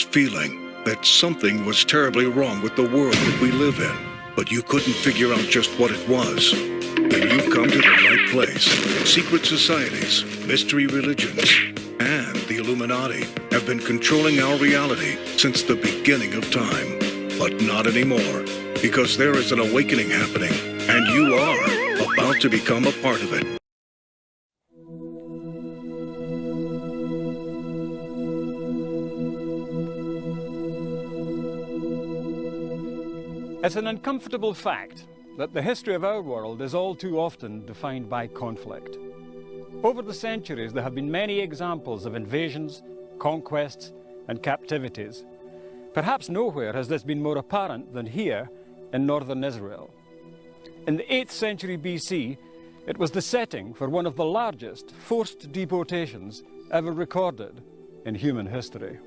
feeling that something was terribly wrong with the world that we live in, but you couldn't figure out just what it was. Then you've come to the right place. Secret societies, mystery religions, and the Illuminati have been controlling our reality since the beginning of time. But not anymore, because there is an awakening happening, and you are about to become a part of it. It's an uncomfortable fact that the history of our world is all too often defined by conflict. Over the centuries, there have been many examples of invasions, conquests, and captivities. Perhaps nowhere has this been more apparent than here in northern Israel. In the 8th century BC, it was the setting for one of the largest forced deportations ever recorded in human history.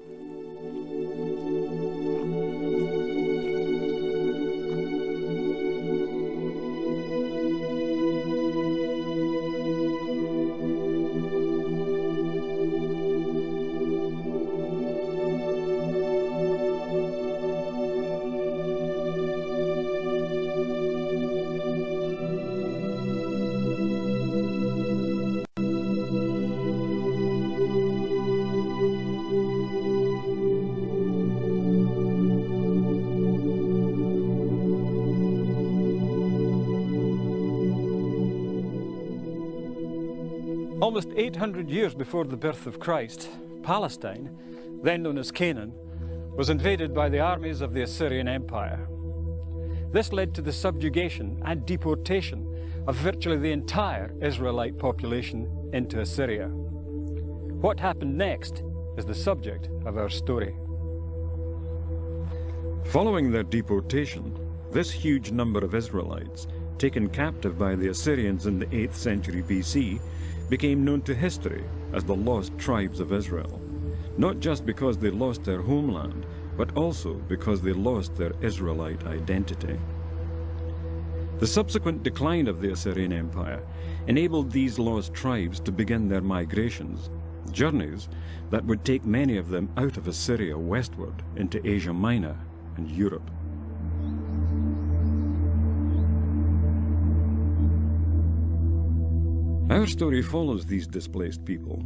Almost 800 years before the birth of Christ, Palestine, then known as Canaan, was invaded by the armies of the Assyrian Empire. This led to the subjugation and deportation of virtually the entire Israelite population into Assyria. What happened next is the subject of our story. Following their deportation, this huge number of Israelites, taken captive by the Assyrians in the 8th century BC, became known to history as the lost tribes of Israel, not just because they lost their homeland, but also because they lost their Israelite identity. The subsequent decline of the Assyrian Empire enabled these lost tribes to begin their migrations, journeys that would take many of them out of Assyria westward into Asia Minor and Europe. Our story follows these displaced people,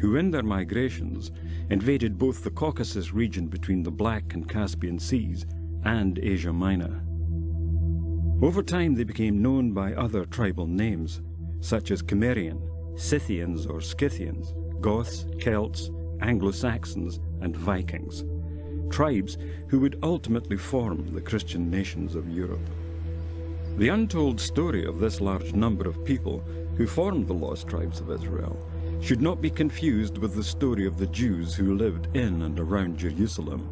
who in their migrations invaded both the Caucasus region between the Black and Caspian Seas and Asia Minor. Over time they became known by other tribal names, such as Cimmerian, Scythians or Scythians, Goths, Celts, Anglo-Saxons and Vikings, tribes who would ultimately form the Christian nations of Europe. The untold story of this large number of people who formed the lost tribes of Israel, should not be confused with the story of the Jews who lived in and around Jerusalem.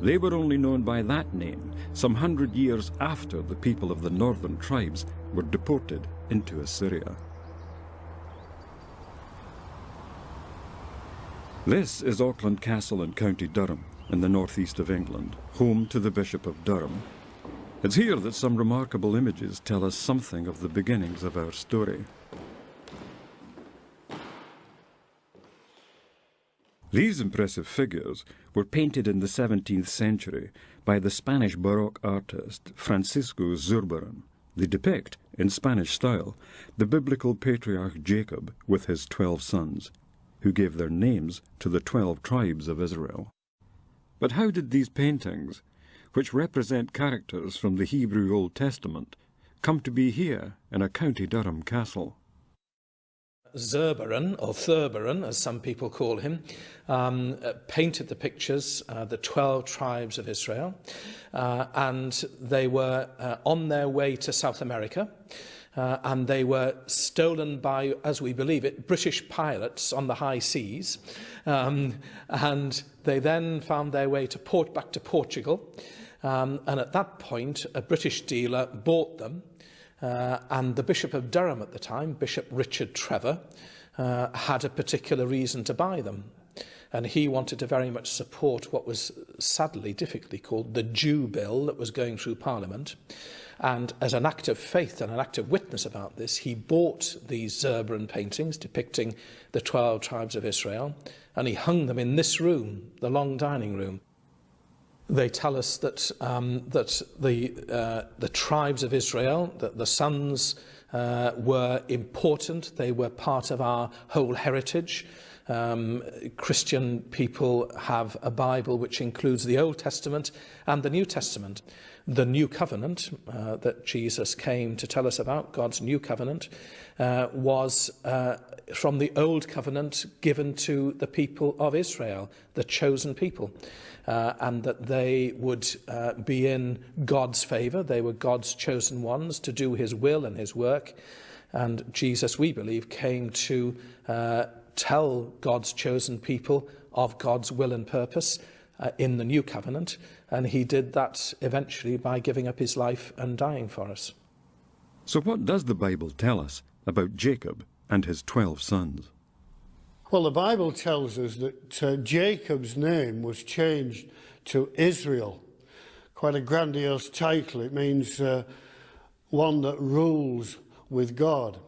They were only known by that name some hundred years after the people of the northern tribes were deported into Assyria. This is Auckland Castle in County Durham, in the northeast of England, home to the Bishop of Durham. It's here that some remarkable images tell us something of the beginnings of our story. These impressive figures were painted in the 17th century by the Spanish Baroque artist Francisco Zurbarán. They depict, in Spanish style, the biblical patriarch Jacob with his twelve sons, who gave their names to the twelve tribes of Israel. But how did these paintings, which represent characters from the Hebrew Old Testament, come to be here in a County Durham castle? Zurbaran, or Thurbaran, as some people call him, um, uh, painted the pictures, uh, the 12 tribes of Israel, uh, and they were uh, on their way to South America. Uh, and they were stolen by, as we believe it, British pilots on the high seas. Um, and they then found their way to port back to Portugal. Um, and at that point, a British dealer bought them Uh, and the Bishop of Durham at the time, Bishop Richard Trevor, uh, had a particular reason to buy them. And he wanted to very much support what was sadly, difficultly called the Jew Bill that was going through Parliament. And as an act of faith and an act of witness about this, he bought these Zerberan paintings depicting the 12 tribes of Israel, and he hung them in this room, the long dining room they tell us that, um, that the, uh, the tribes of Israel, that the sons uh, were important, they were part of our whole heritage. Um, Christian people have a Bible which includes the Old Testament and the New Testament. The New Covenant uh, that Jesus came to tell us about, God's New Covenant, uh, was uh, from the Old Covenant given to the people of Israel, the chosen people, uh, and that they would uh, be in God's favour. They were God's chosen ones to do his will and his work. And Jesus, we believe, came to uh, tell God's chosen people of God's will and purpose uh, in the new covenant. And he did that eventually by giving up his life and dying for us. So, what does the Bible tell us about Jacob and his 12 sons? Well, the Bible tells us that uh, Jacob's name was changed to Israel. Quite a grandiose title. It means uh, one that rules with God.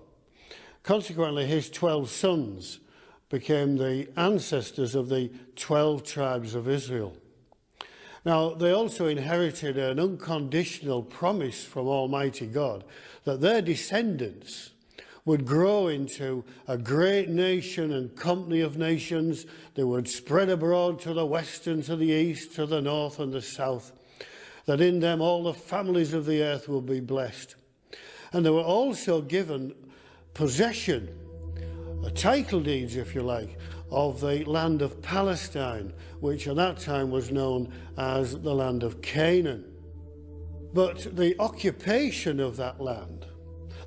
Consequently, his 12 sons became the ancestors of the 12 tribes of Israel. Now, they also inherited an unconditional promise from Almighty God that their descendants would grow into a great nation and company of nations. They would spread abroad to the west and to the east, to the north and the south, that in them all the families of the earth will be blessed. And they were also given possession title deeds, if you like, of the land of Palestine, which at that time was known as the land of Canaan. But the occupation of that land,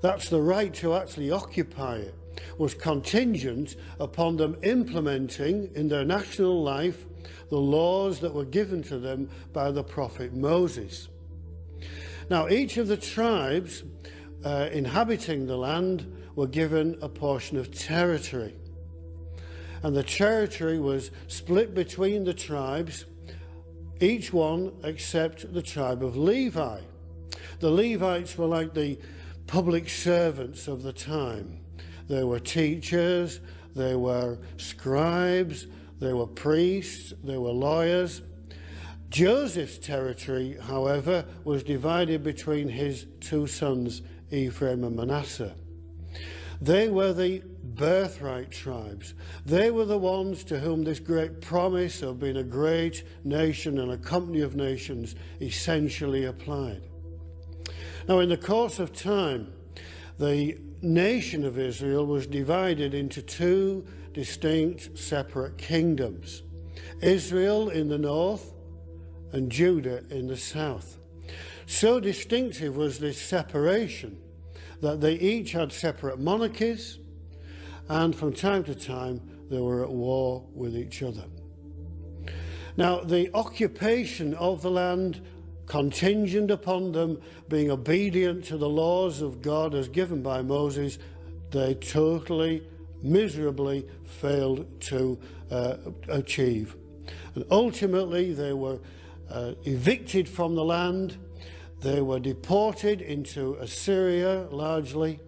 that's the right to actually occupy it, was contingent upon them implementing in their national life the laws that were given to them by the prophet Moses. Now, each of the tribes uh, inhabiting the land were given a portion of territory. And the territory was split between the tribes, each one except the tribe of Levi. The Levites were like the public servants of the time. They were teachers, they were scribes, they were priests, they were lawyers. Joseph's territory, however, was divided between his two sons, Ephraim and Manasseh. They were the birthright tribes. They were the ones to whom this great promise of being a great nation and a company of nations essentially applied. Now, in the course of time, the nation of Israel was divided into two distinct separate kingdoms Israel in the north and Judah in the south. So distinctive was this separation that they each had separate monarchies and from time to time they were at war with each other. Now, the occupation of the land contingent upon them being obedient to the laws of God as given by Moses, they totally, miserably failed to uh, achieve. And ultimately, they were uh, evicted from the land they were deported into Assyria largely,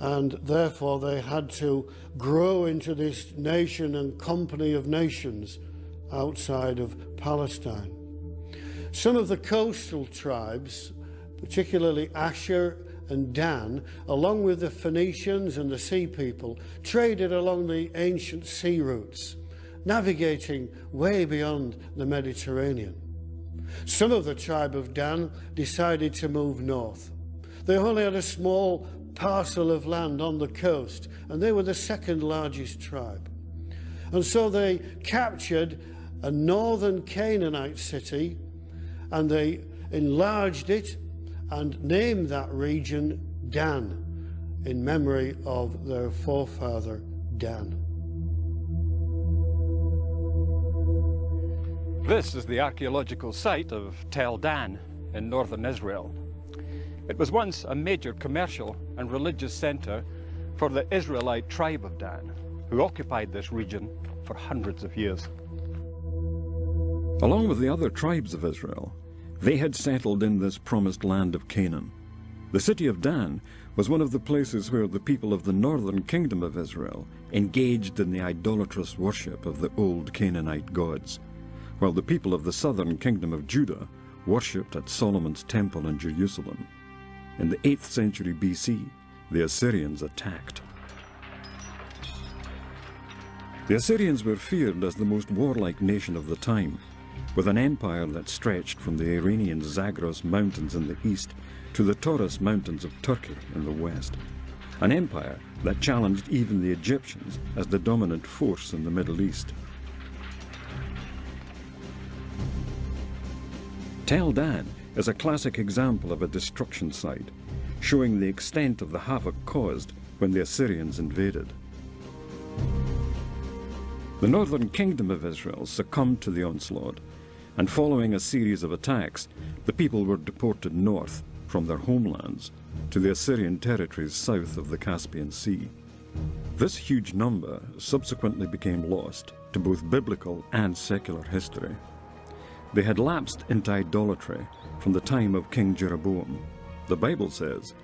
and therefore they had to grow into this nation and company of nations outside of Palestine. Some of the coastal tribes, particularly Asher and Dan, along with the Phoenicians and the sea people, traded along the ancient sea routes, navigating way beyond the Mediterranean. Some of the tribe of Dan decided to move north. They only had a small parcel of land on the coast, and they were the second largest tribe. And so they captured a northern Canaanite city and they enlarged it and named that region Dan in memory of their forefather Dan. This is the archaeological site of Tel Dan in northern Israel. It was once a major commercial and religious center for the Israelite tribe of Dan. who occupied this region for hundreds of years. Along with the other tribes of Israel, they had settled in this promised land of Canaan. The city of Dan was one of the places where the people of the northern kingdom of Israel engaged in the idolatrous worship of the old Canaanite gods, while the people of the southern kingdom of Judah worshipped at Solomon's temple in Jerusalem. In the 8th century BC, the Assyrians attacked. The Assyrians were feared as the most warlike nation of the time, with an empire that stretched from the Iranian Zagros Mountains in the east to the Taurus Mountains of Turkey in the west. An empire that challenged even the Egyptians as the dominant force in the Middle East. Tel Dan is a classic example of a destruction site, showing the extent of the havoc caused when the Assyrians invaded. The northern kingdom of Israel succumbed to the onslaught, and following a series of attacks, the people were deported north from their homelands to the Assyrian territories south of the Caspian Sea. This huge number subsequently became lost to both biblical and secular history. They had lapsed into idolatry from the time of King Jeroboam. The Bible says,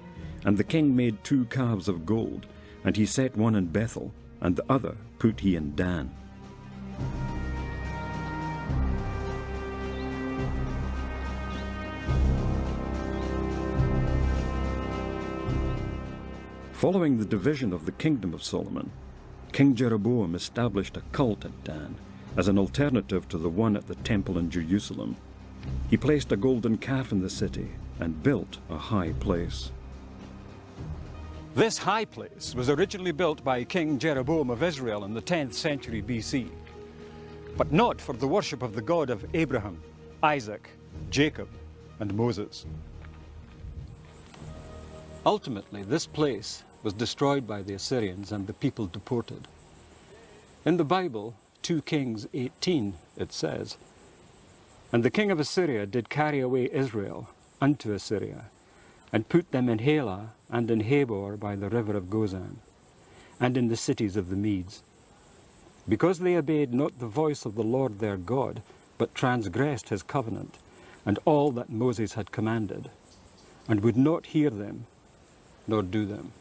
And the king made two calves of gold, and he set one in Bethel, and the other put he in Dan. Following the division of the kingdom of Solomon, King Jeroboam established a cult at Dan as an alternative to the one at the temple in Jerusalem. He placed a golden calf in the city and built a high place. This high place was originally built by King Jeroboam of Israel in the 10th century BC, but not for the worship of the God of Abraham, Isaac, Jacob, and Moses. Ultimately, this place was destroyed by the Assyrians and the people deported. In the Bible, 2 Kings 18, it says, And the king of Assyria did carry away Israel unto Assyria, and put them in Halah and in Habor by the river of Gozan, and in the cities of the Medes. Because they obeyed not the voice of the Lord their God, but transgressed his covenant, and all that Moses had commanded, and would not hear them, nor do them.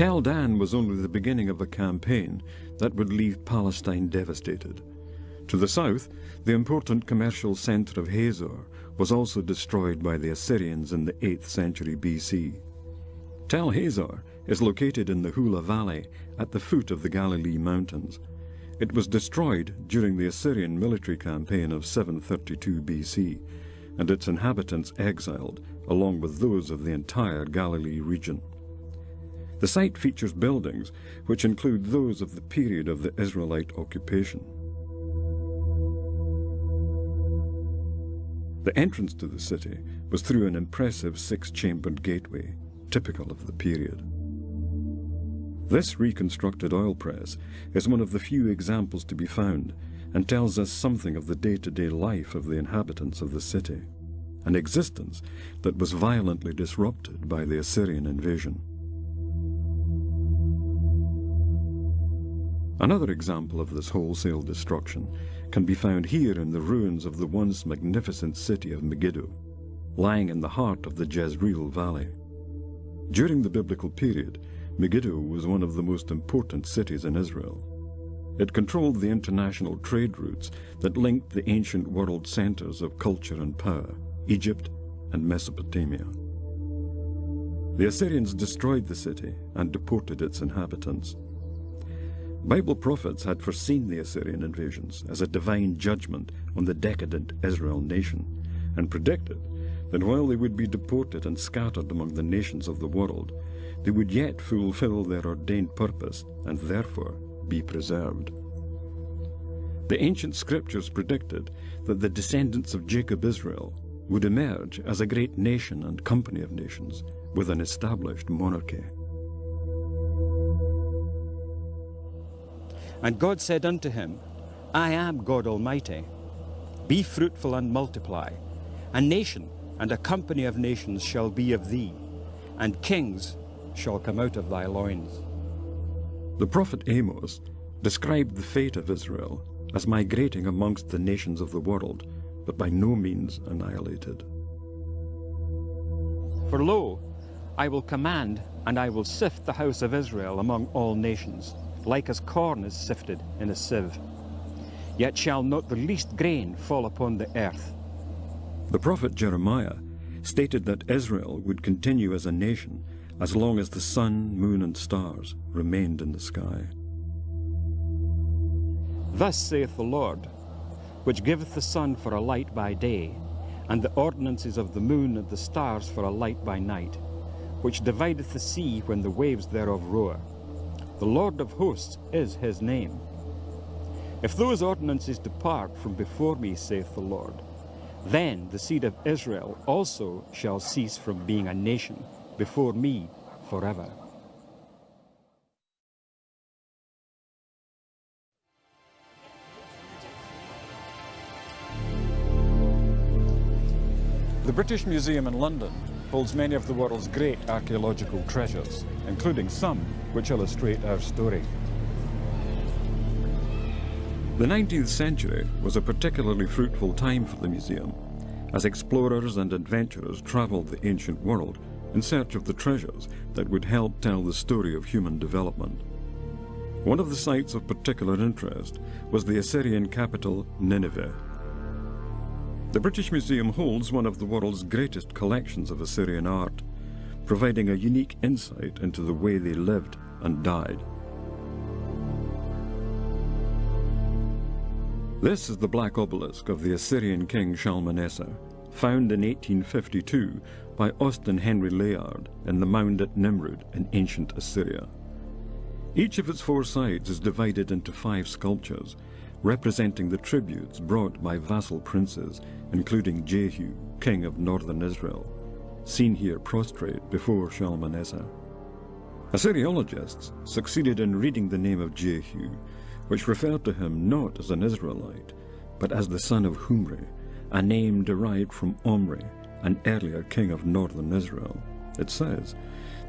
Tel Dan was only the beginning of a campaign that would leave Palestine devastated. To the south, the important commercial center of Hazor was also destroyed by the Assyrians in the 8th century BC. Tel Hazor is located in the Hula Valley at the foot of the Galilee Mountains. It was destroyed during the Assyrian military campaign of 732 BC, and its inhabitants exiled, along with those of the entire Galilee region. The site features buildings which include those of the period of the Israelite occupation. The entrance to the city was through an impressive six-chambered gateway, typical of the period. This reconstructed oil press is one of the few examples to be found and tells us something of the day-to-day -day life of the inhabitants of the city, an existence that was violently disrupted by the Assyrian invasion. Another example of this wholesale destruction can be found here in the ruins of the once magnificent city of Megiddo, lying in the heart of the Jezreel Valley. During the biblical period, Megiddo was one of the most important cities in Israel. It controlled the international trade routes that linked the ancient world centers of culture and power, Egypt and Mesopotamia. The Assyrians destroyed the city and deported its inhabitants. Bible prophets had foreseen the Assyrian invasions as a divine judgment on the decadent Israel nation, and predicted that while they would be deported and scattered among the nations of the world, they would yet fulfill their ordained purpose and therefore be preserved. The ancient scriptures predicted that the descendants of Jacob Israel would emerge as a great nation and company of nations with an established monarchy. And God said unto him, I am God Almighty. Be fruitful and multiply. A nation and a company of nations shall be of thee, and kings shall come out of thy loins. The prophet Amos described the fate of Israel as migrating amongst the nations of the world, but by no means annihilated. For lo, I will command, and I will sift the house of Israel among all nations, like as corn is sifted in a sieve. Yet shall not the least grain fall upon the earth. The prophet Jeremiah stated that Israel would continue as a nation as long as the sun, moon, and stars remained in the sky. Thus saith the Lord, which giveth the sun for a light by day, and the ordinances of the moon and the stars for a light by night, which divideth the sea when the waves thereof roar. The Lord of hosts is his name. If those ordinances depart from before me, saith the Lord, then the seed of Israel also shall cease from being a nation before me forever. The British Museum in London holds many of the world's great archaeological treasures, including some which illustrate our story. The 19th century was a particularly fruitful time for the museum, as explorers and adventurers travelled the ancient world in search of the treasures that would help tell the story of human development. One of the sites of particular interest was the Assyrian capital, Nineveh. The British Museum holds one of the world's greatest collections of Assyrian art, providing a unique insight into the way they lived and died. This is the black obelisk of the Assyrian king Shalmaneser, found in 1852 by Austin Henry Layard in the mound at Nimrud in ancient Assyria. Each of its four sides is divided into five sculptures, representing the tributes brought by vassal princes, including Jehu, king of northern Israel, seen here prostrate before Shalmaneser. Assyriologists succeeded in reading the name of Jehu, which referred to him not as an Israelite, but as the son of Humri, a name derived from Omri, an earlier king of northern Israel. It says,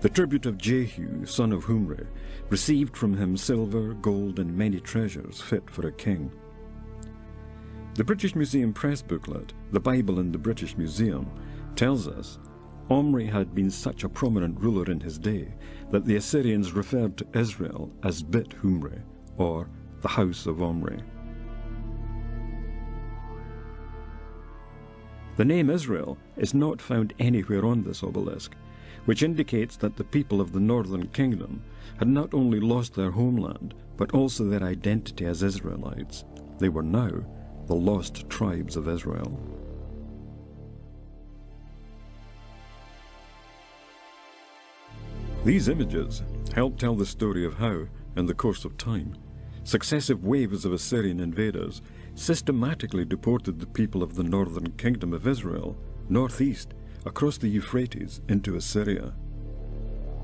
The tribute of Jehu, son of Humri, received from him silver, gold, and many treasures fit for a king. The British Museum press booklet, The Bible in the British Museum, tells us Omri had been such a prominent ruler in his day that the Assyrians referred to Israel as Bit Humri, or the House of Omri. The name Israel is not found anywhere on this obelisk, which indicates that the people of the northern kingdom had not only lost their homeland, but also their identity as Israelites. They were now the lost tribes of Israel. These images help tell the story of how, in the course of time, successive waves of Assyrian invaders systematically deported the people of the northern kingdom of Israel northeast across the Euphrates into Assyria.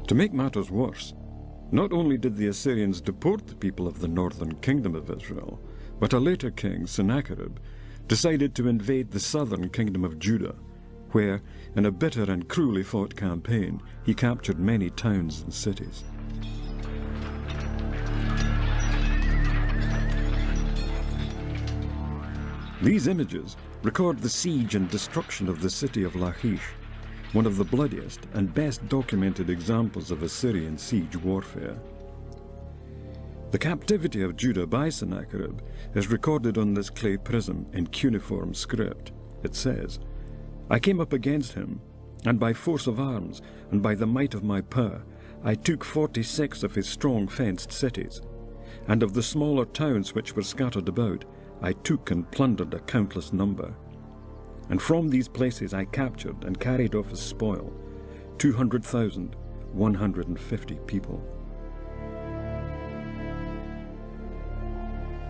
To make matters worse, not only did the Assyrians deport the people of the northern kingdom of Israel, but a later king, Sennacherib, decided to invade the southern kingdom of Judah, where, in a bitter and cruelly fought campaign, he captured many towns and cities. These images record the siege and destruction of the city of Lachish, one of the bloodiest and best documented examples of Assyrian siege warfare. The captivity of Judah by Sennacherib is recorded on this clay prism in cuneiform script. It says, I came up against him, and by force of arms, and by the might of my power, I took forty-six of his strong fenced cities, and of the smaller towns which were scattered about, I took and plundered a countless number. And from these places I captured and carried off as spoil 200,150 people.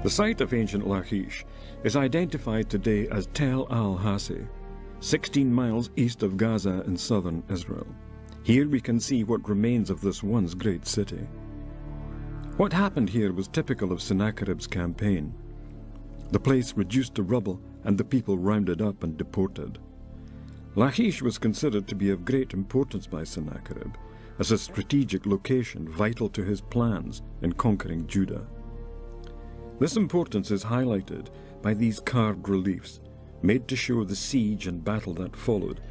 The site of ancient Lachish is identified today as Tel al-Hassi, 16 miles east of Gaza in southern Israel. Here we can see what remains of this once great city. What happened here was typical of Sennacherib's campaign. The place reduced to rubble and the people rounded up and deported. Lachish was considered to be of great importance by Sennacherib as a strategic location vital to his plans in conquering Judah. This importance is highlighted by these carved reliefs, made to show the siege and battle that followed,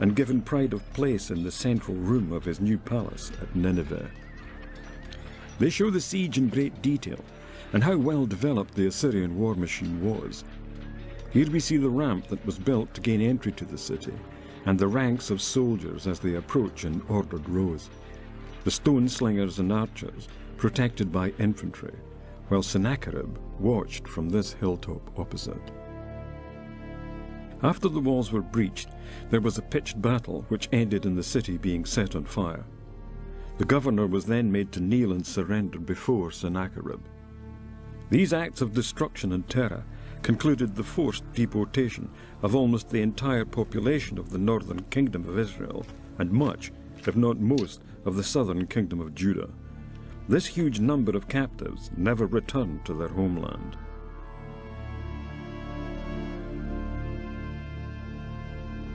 and given pride of place in the central room of his new palace at Nineveh. They show the siege in great detail, and how well developed the Assyrian war machine was. Here we see the ramp that was built to gain entry to the city, and the ranks of soldiers as they approach in ordered rows. The stone slingers and archers protected by infantry, while Sennacherib watched from this hilltop opposite. After the walls were breached, there was a pitched battle which ended in the city being set on fire. The governor was then made to kneel and surrender before Sennacherib. These acts of destruction and terror concluded the forced deportation of almost the entire population of the northern kingdom of Israel and much, if not most, of the southern kingdom of Judah. This huge number of captives never returned to their homeland.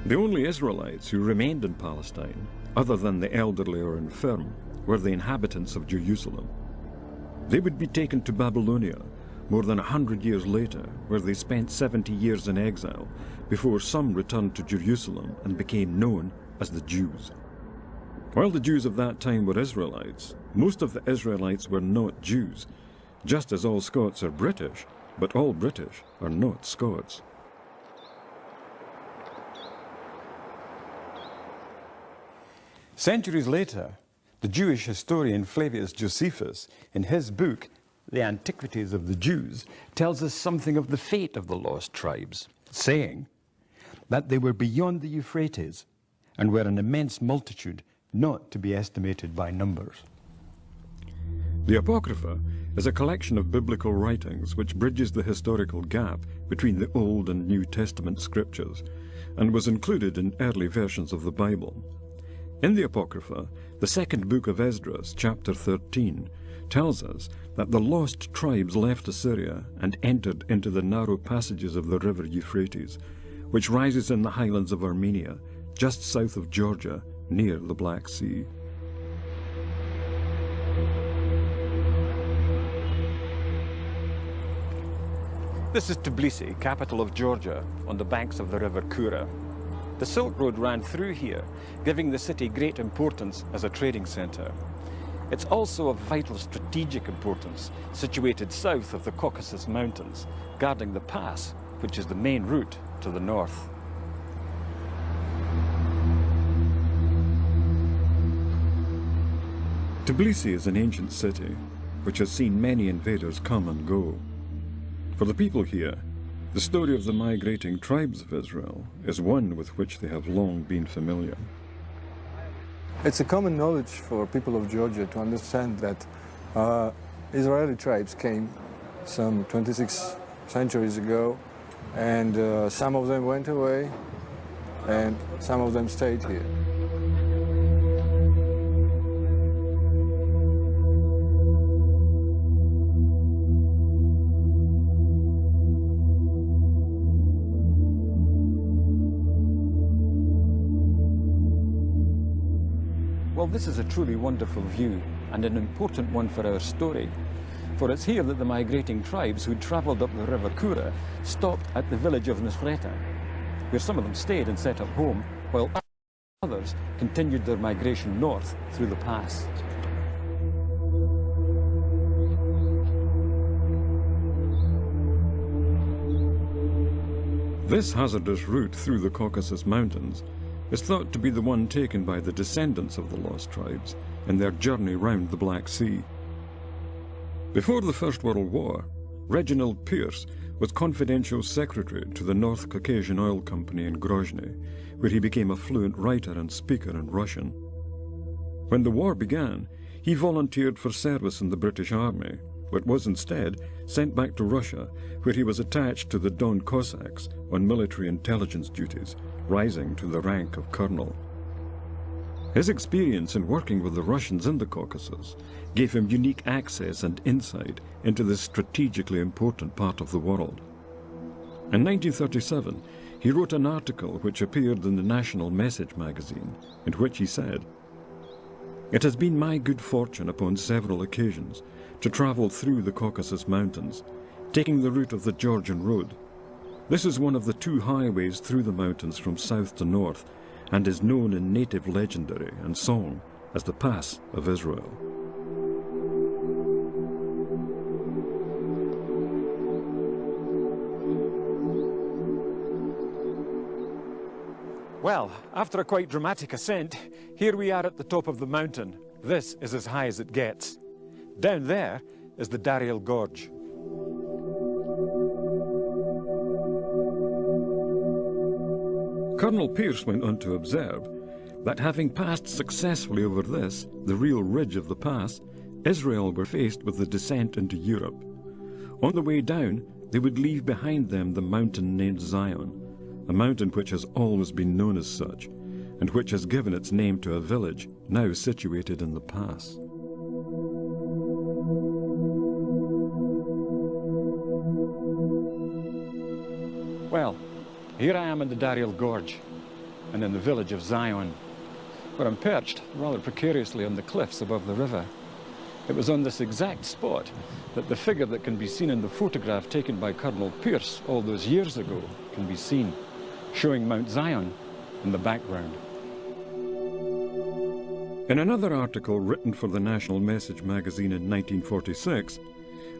The only Israelites who remained in Palestine, other than the elderly or infirm, were the inhabitants of Jerusalem. They would be taken to Babylonia more than a hundred years later, where they spent 70 years in exile before some returned to Jerusalem and became known as the Jews. While the Jews of that time were Israelites, most of the Israelites were not Jews, just as all Scots are British, but all British are not Scots. Centuries later, the Jewish historian Flavius Josephus, in his book the Antiquities of the Jews, tells us something of the fate of the lost tribes, saying that they were beyond the Euphrates and were an immense multitude not to be estimated by numbers. The Apocrypha is a collection of biblical writings which bridges the historical gap between the Old and New Testament scriptures and was included in early versions of the Bible. In the Apocrypha, the second book of Esdras, chapter 13, tells us that the lost tribes left Assyria and entered into the narrow passages of the river Euphrates, which rises in the highlands of Armenia, just south of Georgia, near the Black Sea. This is Tbilisi, capital of Georgia, on the banks of the river Kura. The Silk Road ran through here, giving the city great importance as a trading centre. It's also of vital strategic importance, situated south of the Caucasus Mountains, guarding the pass, which is the main route to the north. Tbilisi is an ancient city, which has seen many invaders come and go. For the people here, the story of the migrating tribes of Israel is one with which they have long been familiar. It's a common knowledge for people of Georgia to understand that uh, Israeli tribes came some 26 centuries ago, and uh, some of them went away, and some of them stayed here. Well, this is a truly wonderful view and an important one for our story. For it's here that the migrating tribes who travelled up the river Kura stopped at the village of Nusreta, where some of them stayed and set up home, while others continued their migration north through the pass. This hazardous route through the Caucasus Mountains is thought to be the one taken by the descendants of the lost tribes in their journey round the Black Sea. Before the First World War, Reginald Pierce was confidential secretary to the North Caucasian Oil Company in Grozny, where he became a fluent writer and speaker in Russian. When the war began, he volunteered for service in the British Army, but was instead sent back to Russia, where he was attached to the Don Cossacks on military intelligence duties rising to the rank of colonel. His experience in working with the Russians in the Caucasus gave him unique access and insight into this strategically important part of the world. In 1937, he wrote an article which appeared in the National Message magazine, in which he said, It has been my good fortune upon several occasions to travel through the Caucasus Mountains, taking the route of the Georgian Road. This is one of the two highways through the mountains from south to north and is known in native legendary and song as the Pass of Israel. Well, after a quite dramatic ascent, here we are at the top of the mountain. This is as high as it gets. Down there is the Dariel Gorge. Colonel Pierce went on to observe that having passed successfully over this, the real ridge of the pass, Israel were faced with the descent into Europe. On the way down, they would leave behind them the mountain named Zion, a mountain which has always been known as such, and which has given its name to a village now situated in the pass. Here I am in the Dariel Gorge and in the village of Zion, where I'm perched rather precariously on the cliffs above the river. It was on this exact spot that the figure that can be seen in the photograph taken by Colonel Pierce all those years ago can be seen showing Mount Zion in the background. In another article written for the National Message magazine in 1946,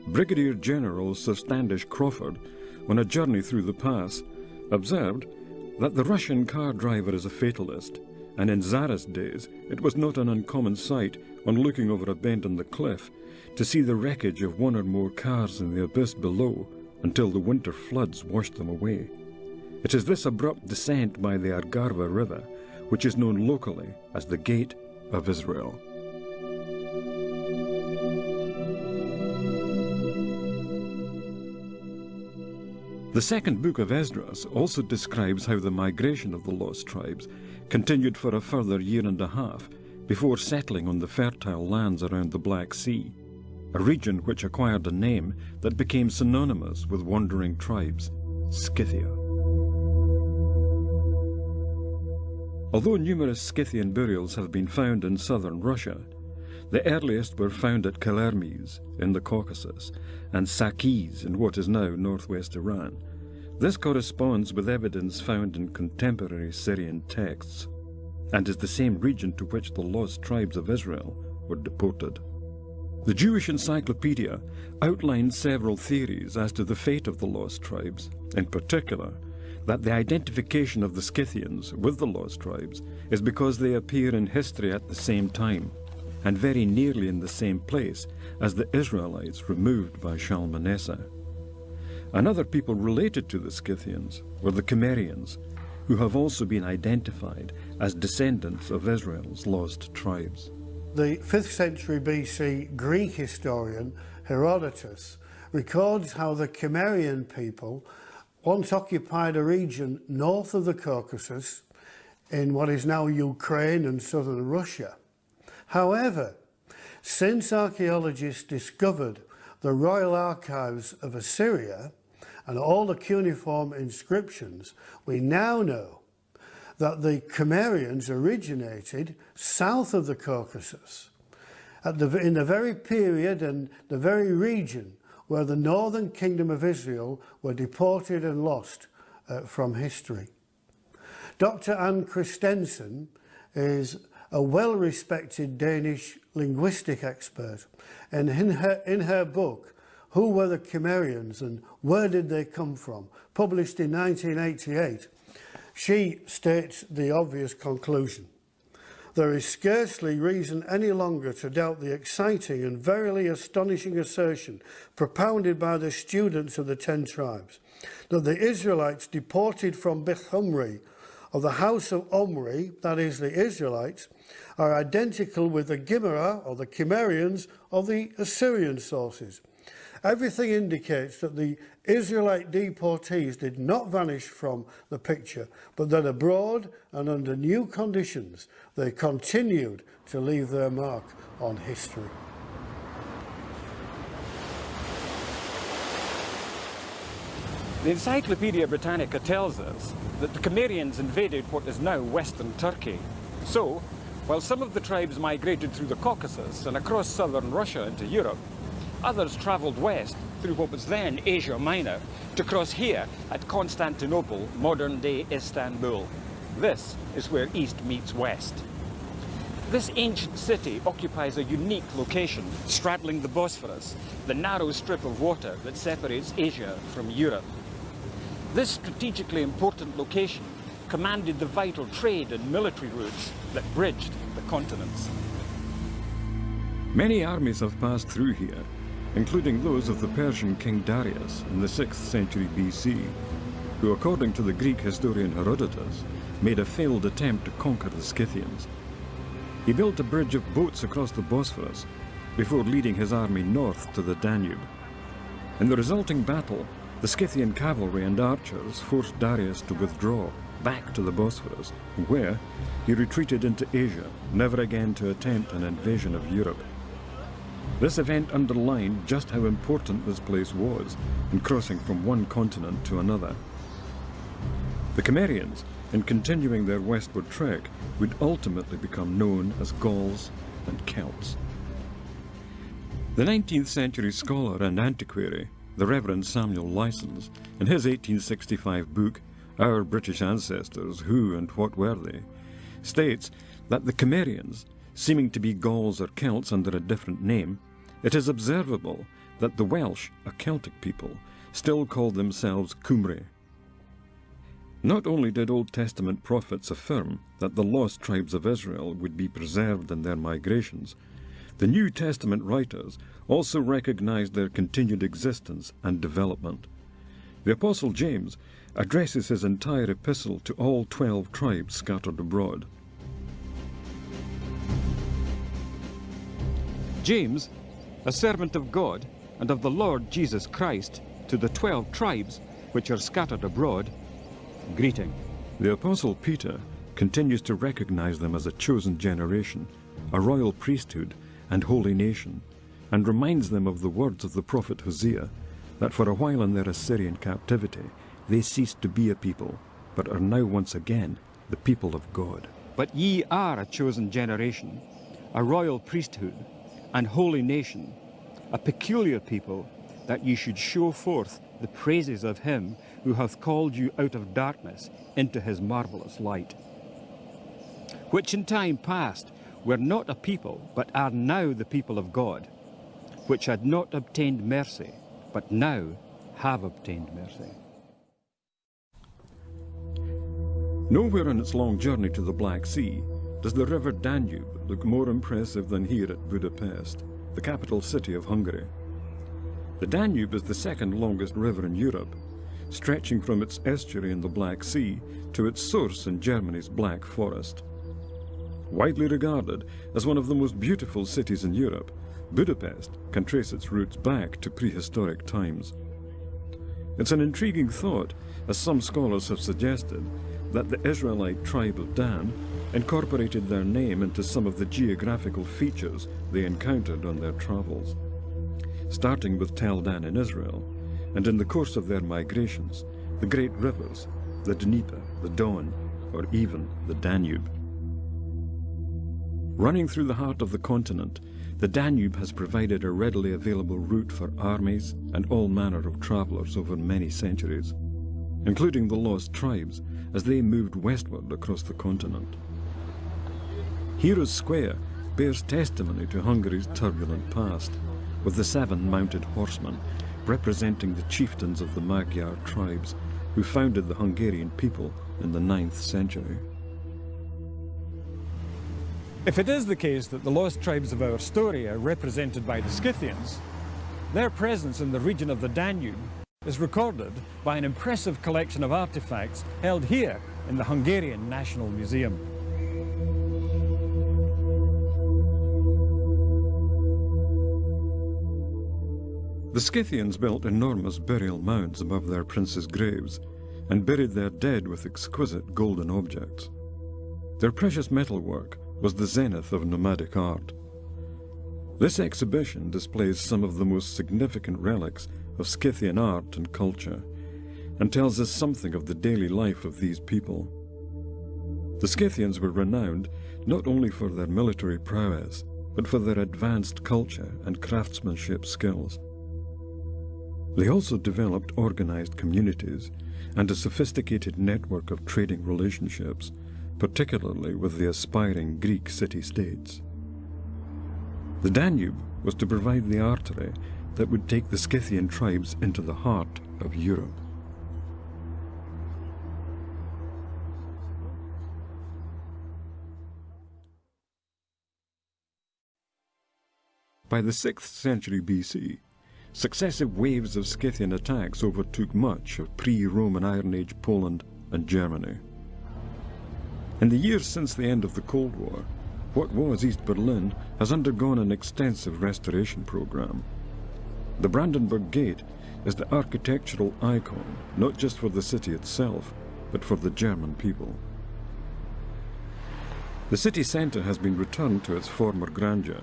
Brigadier General Sir Standish Crawford, on a journey through the pass, observed that the Russian car driver is a fatalist, and in Zara's days it was not an uncommon sight, on looking over a bend in the cliff, to see the wreckage of one or more cars in the abyss below until the winter floods washed them away. It is this abrupt descent by the Argarva River which is known locally as the Gate of Israel. The second book of Esdras also describes how the migration of the lost tribes continued for a further year and a half before settling on the fertile lands around the Black Sea, a region which acquired a name that became synonymous with wandering tribes, Scythia. Although numerous Scythian burials have been found in southern Russia, the earliest were found at Kelermes in the Caucasus and Sakis in what is now northwest Iran. This corresponds with evidence found in contemporary Syrian texts and is the same region to which the lost tribes of Israel were deported. The Jewish Encyclopedia outlines several theories as to the fate of the lost tribes, in particular that the identification of the Scythians with the lost tribes is because they appear in history at the same time and very nearly in the same place as the Israelites removed by Shalmaneser. Another people related to the Scythians were the Cimmerians, who have also been identified as descendants of Israel's lost tribes. The 5th century BC Greek historian Herodotus records how the Cimmerian people once occupied a region north of the Caucasus in what is now Ukraine and southern Russia. However, since archaeologists discovered the royal archives of Assyria and all the cuneiform inscriptions, we now know that the Cimmerians originated south of the Caucasus, the, in the very period and the very region where the northern kingdom of Israel were deported and lost uh, from history. Dr. Anne Kristensen is a well-respected Danish linguistic expert and in her, in her book Who Were the Cimmerians and Where Did They Come From, published in 1988, she states the obvious conclusion. There is scarcely reason any longer to doubt the exciting and verily astonishing assertion propounded by the students of the ten tribes that the Israelites deported from Bethumri of the house of Omri, that is the Israelites, are identical with the Gimera or the Cimmerians of the Assyrian sources, Everything indicates that the Israelite deportees did not vanish from the picture, but that abroad and under new conditions they continued to leave their mark on history. The Encyclopedia Britannica tells us that the Cimmerians invaded what is now western Turkey. So, while some of the tribes migrated through the Caucasus and across southern Russia into Europe, others travelled west through what was then Asia Minor to cross here at Constantinople, modern-day Istanbul. This is where east meets west. This ancient city occupies a unique location, straddling the Bosphorus, the narrow strip of water that separates Asia from Europe. This strategically important location commanded the vital trade and military routes that bridged the continents. Many armies have passed through here, including those of the Persian king Darius in the 6th century BC, who according to the Greek historian Herodotus made a failed attempt to conquer the Scythians. He built a bridge of boats across the Bosphorus before leading his army north to the Danube. In the resulting battle, the Scythian cavalry and archers forced Darius to withdraw back to the Bosphorus, where he retreated into Asia, never again to attempt an invasion of Europe. This event underlined just how important this place was in crossing from one continent to another. The Cimmerians, in continuing their westward trek, would ultimately become known as Gauls and Celts. The 19th century scholar and antiquary the Reverend Samuel Lysons, in his 1865 book, Our British Ancestors, Who and What Were They, states that the Cimmerians, seeming to be Gauls or Celts under a different name, it is observable that the Welsh, a Celtic people, still call themselves Cymry. Not only did Old Testament prophets affirm that the lost tribes of Israel would be preserved in their migrations, the New Testament writers also recognized their continued existence and development. The Apostle James addresses his entire epistle to all twelve tribes scattered abroad. James, a servant of God and of the Lord Jesus Christ, to the twelve tribes which are scattered abroad, greeting. The Apostle Peter continues to recognize them as a chosen generation, a royal priesthood, and holy nation, and reminds them of the words of the prophet Hosea, that for a while in their Assyrian captivity they ceased to be a people, but are now once again the people of God. But ye are a chosen generation, a royal priesthood, and holy nation, a peculiar people, that ye should show forth the praises of him who hath called you out of darkness into his marvellous light. Which in time past were not a people, but are now the people of God, which had not obtained mercy, but now have obtained mercy. Nowhere on its long journey to the Black Sea does the river Danube look more impressive than here at Budapest, the capital city of Hungary. The Danube is the second longest river in Europe, stretching from its estuary in the Black Sea to its source in Germany's Black Forest. Widely regarded as one of the most beautiful cities in Europe, Budapest can trace its roots back to prehistoric times. It's an intriguing thought, as some scholars have suggested, that the Israelite tribe of Dan incorporated their name into some of the geographical features they encountered on their travels. Starting with Tel Dan in Israel, and in the course of their migrations, the great rivers, the Dnieper, the Don, or even the Danube. Running through the heart of the continent, the Danube has provided a readily available route for armies and all manner of travellers over many centuries, including the lost tribes as they moved westward across the continent. Heroes Square bears testimony to Hungary's turbulent past, with the seven mounted horsemen representing the chieftains of the Magyar tribes who founded the Hungarian people in the 9th century. If it is the case that the lost tribes of our story are represented by the Scythians, their presence in the region of the Danube is recorded by an impressive collection of artifacts held here in the Hungarian National Museum. The Scythians built enormous burial mounds above their princes' graves and buried their dead with exquisite golden objects. Their precious metalwork was the zenith of nomadic art. This exhibition displays some of the most significant relics of Scythian art and culture and tells us something of the daily life of these people. The Scythians were renowned not only for their military prowess, but for their advanced culture and craftsmanship skills. They also developed organized communities and a sophisticated network of trading relationships, particularly with the aspiring Greek city-states. The Danube was to provide the artery that would take the Scythian tribes into the heart of Europe. By the 6th century BC, successive waves of Scythian attacks overtook much of pre-Roman Iron Age Poland and Germany. In the years since the end of the Cold War, what was East Berlin has undergone an extensive restoration program. The Brandenburg Gate is the architectural icon not just for the city itself, but for the German people. The city centre has been returned to its former grandeur,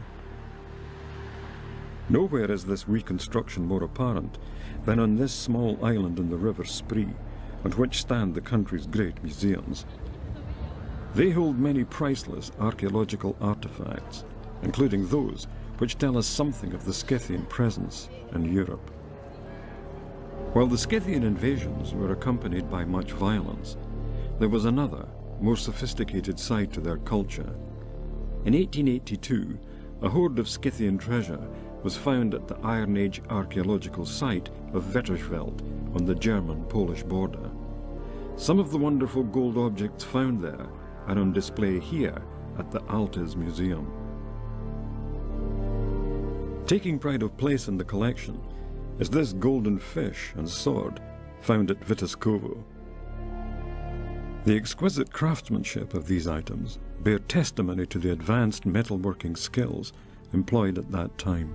Nowhere is this reconstruction more apparent than on this small island in the River Spree, on which stand the country's great museums. They hold many priceless archaeological artifacts, including those which tell us something of the Scythian presence in Europe. While the Scythian invasions were accompanied by much violence, there was another, more sophisticated side to their culture. In 1882, a hoard of Scythian treasure was found at the Iron Age archaeological site of Vettersfelde on the German-Polish border. Some of the wonderful gold objects found there are on display here at the Altes Museum. Taking pride of place in the collection is this golden fish and sword found at Witaszkowo. The exquisite craftsmanship of these items bear testimony to the advanced metalworking skills employed at that time.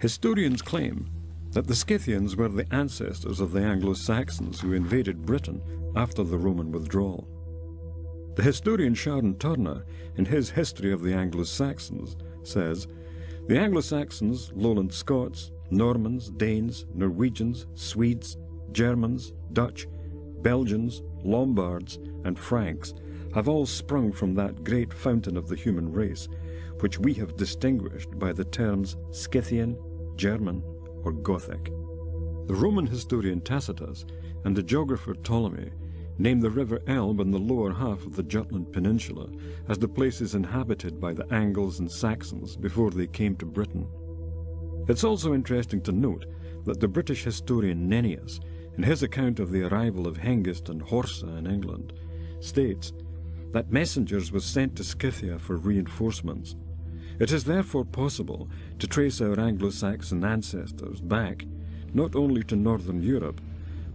Historians claim that the Scythians were the ancestors of the Anglo-Saxons who invaded Britain after the Roman withdrawal. The historian Sharon Turner, in his History of the Anglo-Saxons, says, The Anglo-Saxons, Lowland Scots, Normans, Danes, Norwegians, Swedes, Germans, Dutch, Belgians, Lombards, and Franks have all sprung from that great fountain of the human race, which we have distinguished by the terms Scythian, German, or Gothic. The Roman historian Tacitus and the geographer Ptolemy name the river Elbe and the lower half of the Jutland Peninsula as the places inhabited by the Angles and Saxons before they came to Britain. It's also interesting to note that the British historian Nennius, in his account of the arrival of Hengist and Horsa in England, states that messengers were sent to Scythia for reinforcements it is therefore possible to trace our Anglo-Saxon ancestors back not only to northern Europe,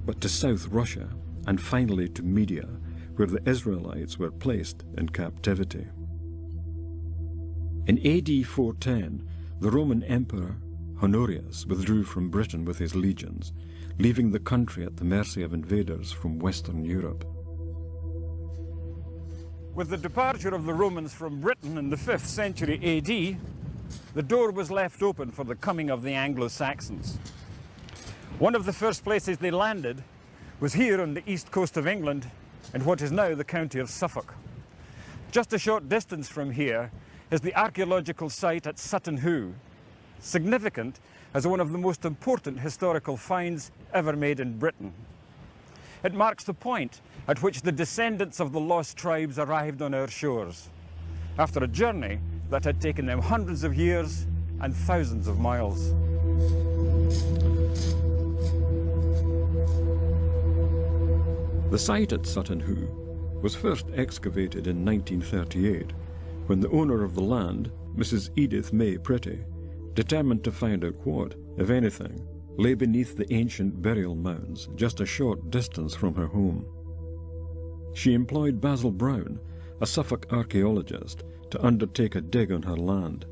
but to South Russia, and finally to Media, where the Israelites were placed in captivity. In AD 410, the Roman Emperor Honorius withdrew from Britain with his legions, leaving the country at the mercy of invaders from Western Europe. With the departure of the Romans from Britain in the 5th century AD, the door was left open for the coming of the Anglo-Saxons. One of the first places they landed was here on the east coast of England in what is now the county of Suffolk. Just a short distance from here is the archaeological site at Sutton Hoo, significant as one of the most important historical finds ever made in Britain. It marks the point at which the descendants of the lost tribes arrived on our shores, after a journey that had taken them hundreds of years and thousands of miles. The site at Sutton Hoo was first excavated in 1938 when the owner of the land, Mrs. Edith May Pretty, determined to find out what, if anything, lay beneath the ancient burial mounds just a short distance from her home. She employed Basil Brown, a Suffolk archaeologist, to undertake a dig on her land.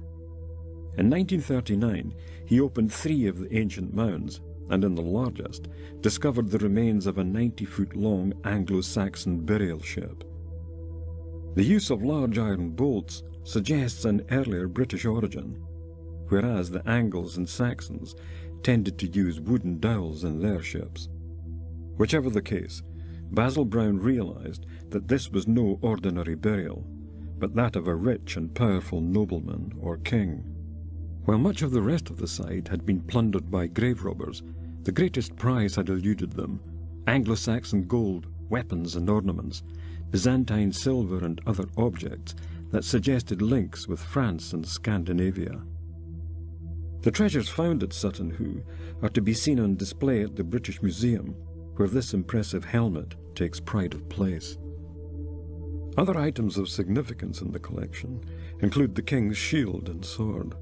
In 1939, he opened three of the ancient mounds, and in the largest, discovered the remains of a 90-foot-long Anglo-Saxon burial ship. The use of large iron bolts suggests an earlier British origin, whereas the Angles and Saxons tended to use wooden dowels in their ships. Whichever the case, Basil Brown realized that this was no ordinary burial, but that of a rich and powerful nobleman or king. While much of the rest of the site had been plundered by grave robbers, the greatest prize had eluded them Anglo-Saxon gold, weapons and ornaments, Byzantine silver and other objects that suggested links with France and Scandinavia. The treasures found at Sutton Hoo are to be seen on display at the British Museum, where this impressive helmet takes pride of place. Other items of significance in the collection include the king's shield and sword.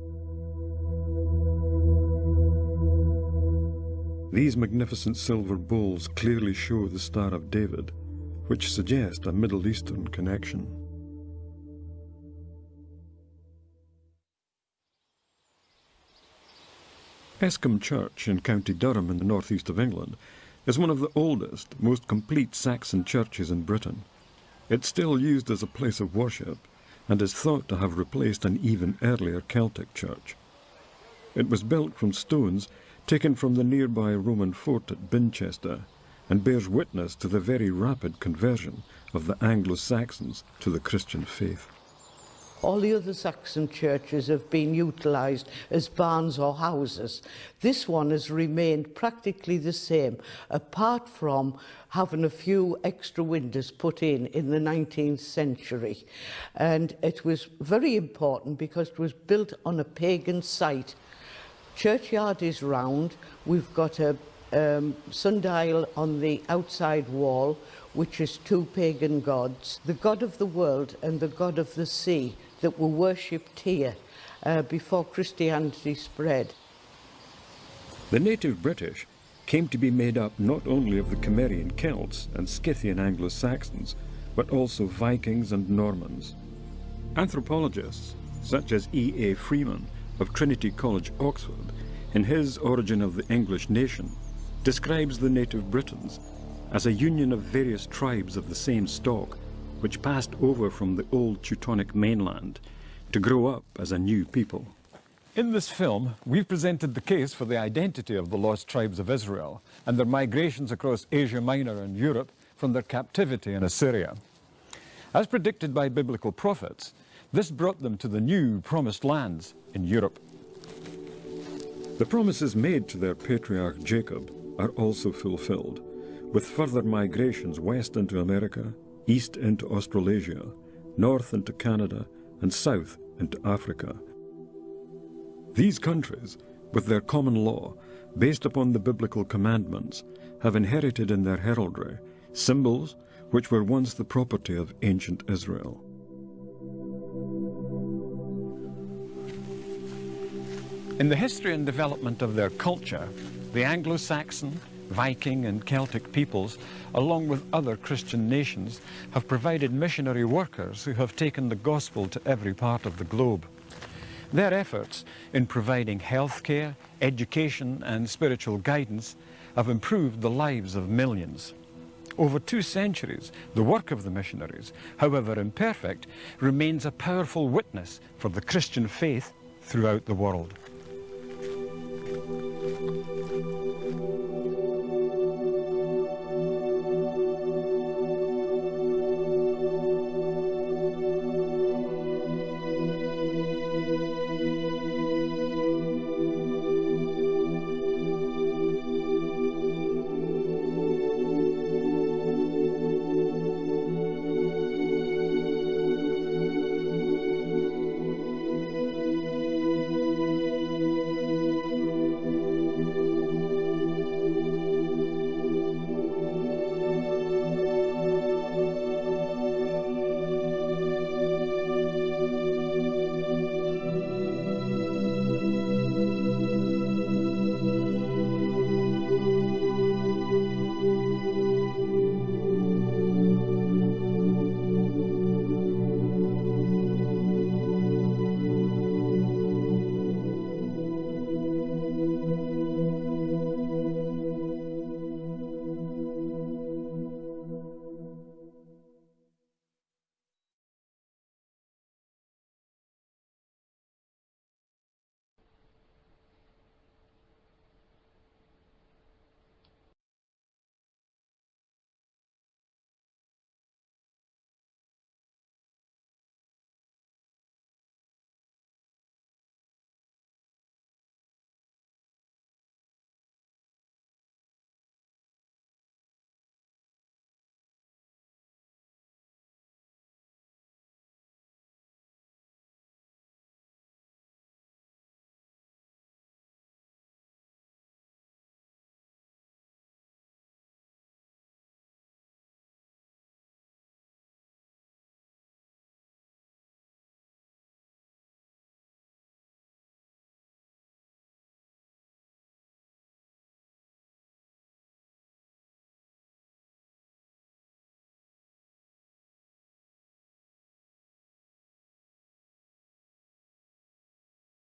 These magnificent silver bowls clearly show the Star of David, which suggest a Middle Eastern connection. Escombe Church in County Durham in the northeast of England is one of the oldest, most complete Saxon churches in Britain. It's still used as a place of worship and is thought to have replaced an even earlier Celtic church. It was built from stones taken from the nearby Roman fort at Binchester and bears witness to the very rapid conversion of the Anglo-Saxons to the Christian faith. all the other Saxon churches have been utilised as barns or houses. This one has remained practically the same, apart from having a few extra windows put in in the 19th century. And it was very important because it was built on a pagan site. Churchyard is round. We've got a um, sundial on the outside wall which is two pagan gods, the god of the world and the god of the sea that were worshipped here uh, before Christianity spread. The native British came to be made up not only of the Cimmerian Celts and Scythian Anglo-Saxons, but also Vikings and Normans. Anthropologists, such as E. A. Freeman of Trinity College, Oxford, in his Origin of the English Nation, describes the native Britons as a union of various tribes of the same stock which passed over from the old Teutonic mainland to grow up as a new people. In this film, we've presented the case for the identity of the lost tribes of Israel and their migrations across Asia Minor and Europe from their captivity in Assyria. As predicted by biblical prophets, this brought them to the new promised lands in Europe. The promises made to their patriarch Jacob are also fulfilled, with further migrations west into America east into Australasia, north into Canada, and south into Africa. These countries, with their common law, based upon the biblical commandments, have inherited in their heraldry symbols which were once the property of ancient Israel. In the history and development of their culture, the Anglo-Saxon, Viking and Celtic peoples, along with other Christian nations, have provided missionary workers who have taken the gospel to every part of the globe. Their efforts in providing health care, education and spiritual guidance have improved the lives of millions. Over two centuries, the work of the missionaries, however imperfect, remains a powerful witness for the Christian faith throughout the world.